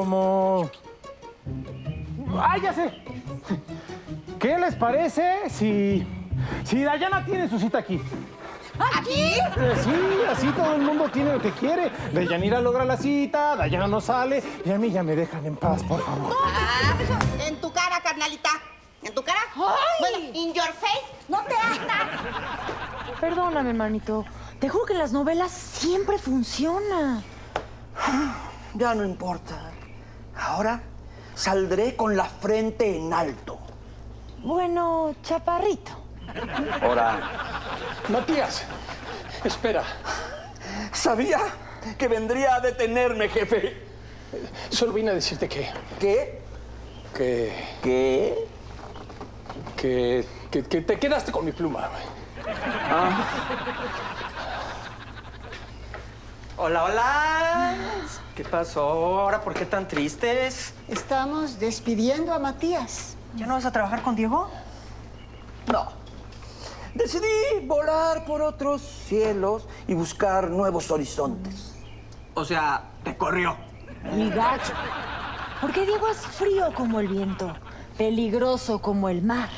como... ¡Ah, ya sé! ¿Qué les parece si... si Dayana tiene su cita aquí? ¿Aquí? Eh, sí, así todo el mundo tiene lo que quiere. Dayanira logra la cita, Dayana no sale y a mí ya me dejan en paz, por favor. Ah, en tu cara, carnalita. ¿En tu cara? Bueno, in your face, no te hagas. Perdóname, hermanito. Te juro que en las novelas siempre funciona. Ya no importa. Ahora saldré con la frente en alto. Bueno, chaparrito. Ahora, Matías, espera. Sabía que vendría a detenerme, jefe. Solo vine a decirte que, ¿Qué? que, ¿Qué? que, que, que te quedaste con mi pluma. güey. Hola, hola. ¿Qué pasó ahora? ¿Por qué tan tristes? Estamos despidiendo a Matías. ¿Ya no vas a trabajar con Diego? No. Decidí volar por otros cielos y buscar nuevos horizontes. O sea, te corrió. Mi gacho. Porque Diego es frío como el viento, peligroso como el mar.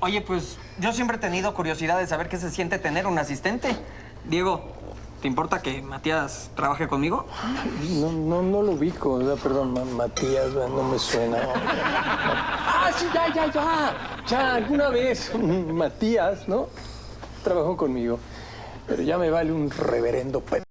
Oye, pues yo siempre he tenido curiosidad de saber qué se siente tener un asistente. Diego, ¿te importa que Matías trabaje conmigo? No, no, no lo ubico, o sea, perdón, Ma- Matías, no me suena. Ah, sí, ya, ya, ya. Ya, alguna vez Matías, ¿no? Trabajó conmigo. Pero ya me vale un reverendo pe...